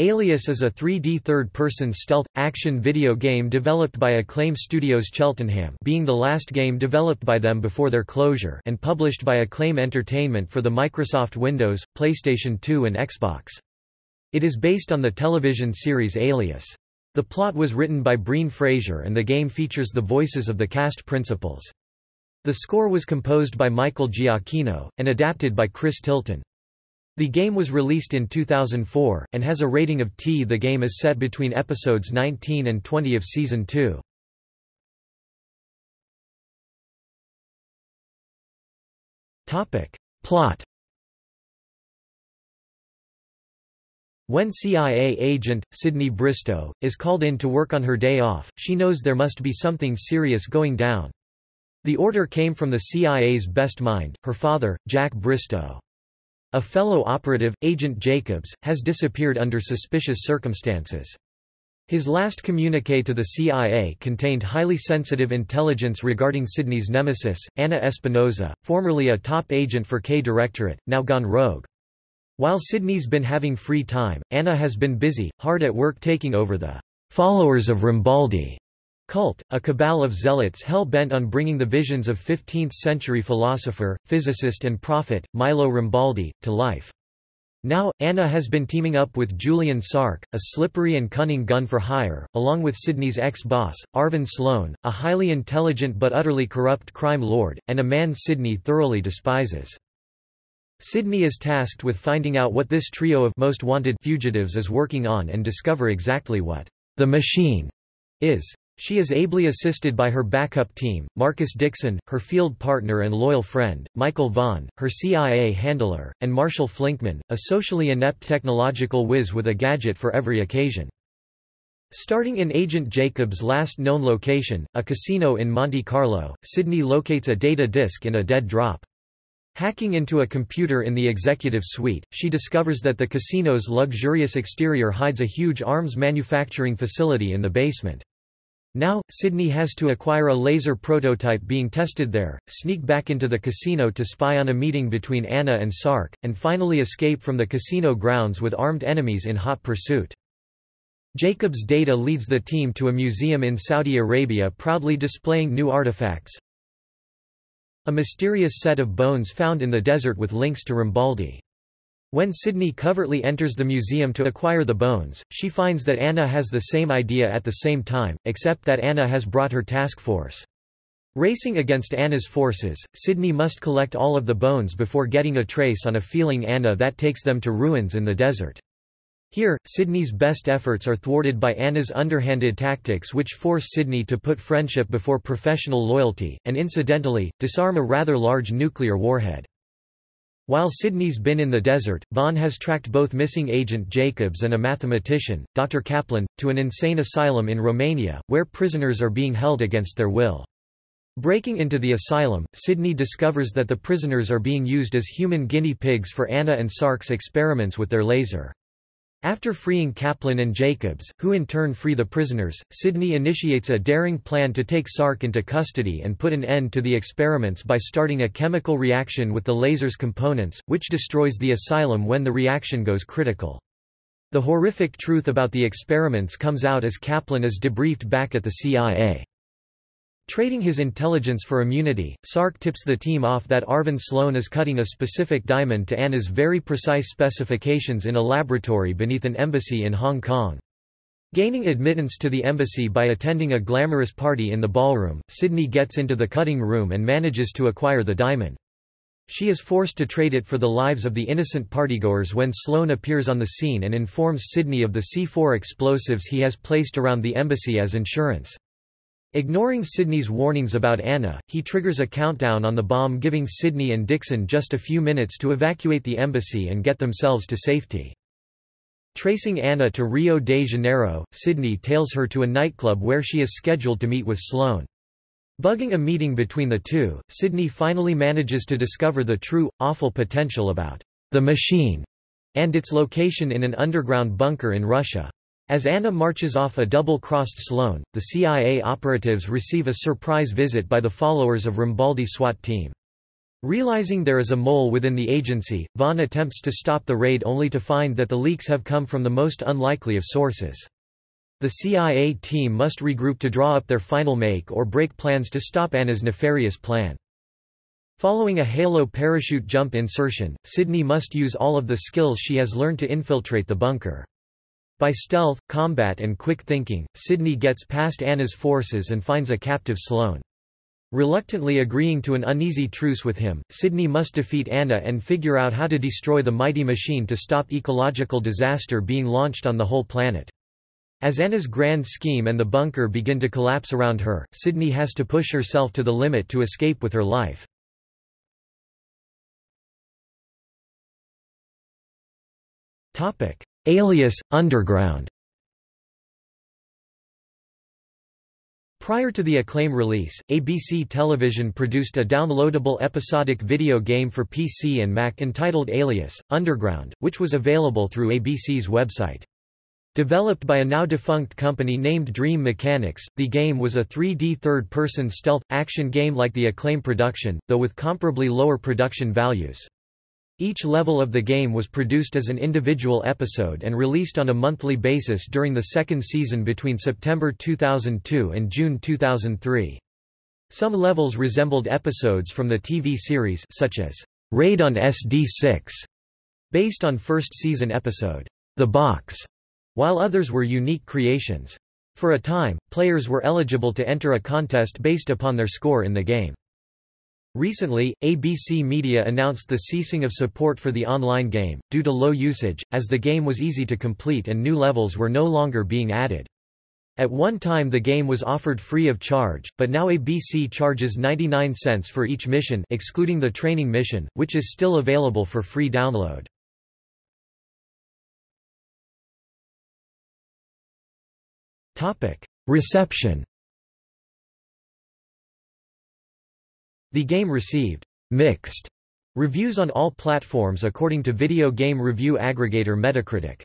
Alias is a 3D third-person stealth, action video game developed by Acclaim Studios Cheltenham being the last game developed by them before their closure and published by Acclaim Entertainment for the Microsoft Windows, PlayStation 2 and Xbox. It is based on the television series Alias. The plot was written by Breen Frazier and the game features the voices of the cast principals. The score was composed by Michael Giacchino, and adapted by Chris Tilton. The game was released in 2004, and has a rating of T. The game is set between episodes 19 and 20 of Season 2. Plot When CIA agent, Sydney Bristow, is called in to work on her day off, she knows there must be something serious going down. The order came from the CIA's best mind, her father, Jack Bristow. A fellow operative, Agent Jacobs, has disappeared under suspicious circumstances. His last communique to the CIA contained highly sensitive intelligence regarding Sydney's nemesis, Anna Espinosa, formerly a top agent for K Directorate, now gone rogue. While Sydney's been having free time, Anna has been busy, hard at work taking over the followers of Rambaldi Cult, a cabal of zealots hell-bent on bringing the visions of 15th-century philosopher, physicist and prophet, Milo Rambaldi, to life. Now, Anna has been teaming up with Julian Sark, a slippery and cunning gun for hire, along with Sydney's ex-boss, Arvin Sloane, a highly intelligent but utterly corrupt crime lord, and a man Sydney thoroughly despises. Sydney is tasked with finding out what this trio of most wanted fugitives is working on and discover exactly what the machine is. She is ably assisted by her backup team, Marcus Dixon, her field partner and loyal friend, Michael Vaughn, her CIA handler, and Marshall Flinkman, a socially inept technological whiz with a gadget for every occasion. Starting in Agent Jacobs' last known location, a casino in Monte Carlo, Sydney locates a data disk in a dead drop. Hacking into a computer in the executive suite, she discovers that the casino's luxurious exterior hides a huge arms manufacturing facility in the basement. Now, Sydney has to acquire a laser prototype being tested there, sneak back into the casino to spy on a meeting between Anna and Sark, and finally escape from the casino grounds with armed enemies in hot pursuit. Jacob's data leads the team to a museum in Saudi Arabia proudly displaying new artifacts. A mysterious set of bones found in the desert with links to Rambaldi. When Sydney covertly enters the museum to acquire the bones, she finds that Anna has the same idea at the same time, except that Anna has brought her task force. Racing against Anna's forces, Sydney must collect all of the bones before getting a trace on a feeling Anna that takes them to ruins in the desert. Here, Sydney's best efforts are thwarted by Anna's underhanded tactics which force Sydney to put friendship before professional loyalty, and incidentally, disarm a rather large nuclear warhead. While Sydney's been in the desert, Vaughn has tracked both missing agent Jacobs and a mathematician, Dr. Kaplan, to an insane asylum in Romania, where prisoners are being held against their will. Breaking into the asylum, Sydney discovers that the prisoners are being used as human guinea pigs for Anna and Sark's experiments with their laser. After freeing Kaplan and Jacobs, who in turn free the prisoners, Sydney initiates a daring plan to take Sark into custody and put an end to the experiments by starting a chemical reaction with the laser's components, which destroys the asylum when the reaction goes critical. The horrific truth about the experiments comes out as Kaplan is debriefed back at the CIA. Trading his intelligence for immunity, Sark tips the team off that Arvin Sloane is cutting a specific diamond to Anna's very precise specifications in a laboratory beneath an embassy in Hong Kong. Gaining admittance to the embassy by attending a glamorous party in the ballroom, Sydney gets into the cutting room and manages to acquire the diamond. She is forced to trade it for the lives of the innocent partygoers when Sloane appears on the scene and informs Sydney of the C4 explosives he has placed around the embassy as insurance. Ignoring Sydney's warnings about Anna, he triggers a countdown on the bomb giving Sydney and Dixon just a few minutes to evacuate the embassy and get themselves to safety. Tracing Anna to Rio de Janeiro, Sydney tails her to a nightclub where she is scheduled to meet with Sloane. Bugging a meeting between the two, Sydney finally manages to discover the true, awful potential about the machine and its location in an underground bunker in Russia. As Anna marches off a double-crossed Sloane, the CIA operatives receive a surprise visit by the followers of Rambaldi SWAT team. Realizing there is a mole within the agency, Vaughn attempts to stop the raid only to find that the leaks have come from the most unlikely of sources. The CIA team must regroup to draw up their final make or break plans to stop Anna's nefarious plan. Following a Halo parachute jump insertion, Sydney must use all of the skills she has learned to infiltrate the bunker. By stealth, combat and quick thinking, Sydney gets past Anna's forces and finds a captive Sloane. Reluctantly agreeing to an uneasy truce with him, Sydney must defeat Anna and figure out how to destroy the mighty machine to stop ecological disaster being launched on the whole planet. As Anna's grand scheme and the bunker begin to collapse around her, Sydney has to push herself to the limit to escape with her life. Alias, Underground Prior to the Acclaim release, ABC Television produced a downloadable episodic video game for PC and Mac entitled Alias, Underground, which was available through ABC's website. Developed by a now-defunct company named Dream Mechanics, the game was a 3D third-person stealth, action game like the Acclaim production, though with comparably lower production values. Each level of the game was produced as an individual episode and released on a monthly basis during the second season between September 2002 and June 2003. Some levels resembled episodes from the TV series such as Raid on SD6, based on first season episode The Box, while others were unique creations. For a time, players were eligible to enter a contest based upon their score in the game. Recently, ABC Media announced the ceasing of support for the online game, due to low usage, as the game was easy to complete and new levels were no longer being added. At one time the game was offered free of charge, but now ABC charges 99 cents for each mission excluding the training mission, which is still available for free download. Reception The game received mixed reviews on all platforms according to video game review aggregator Metacritic.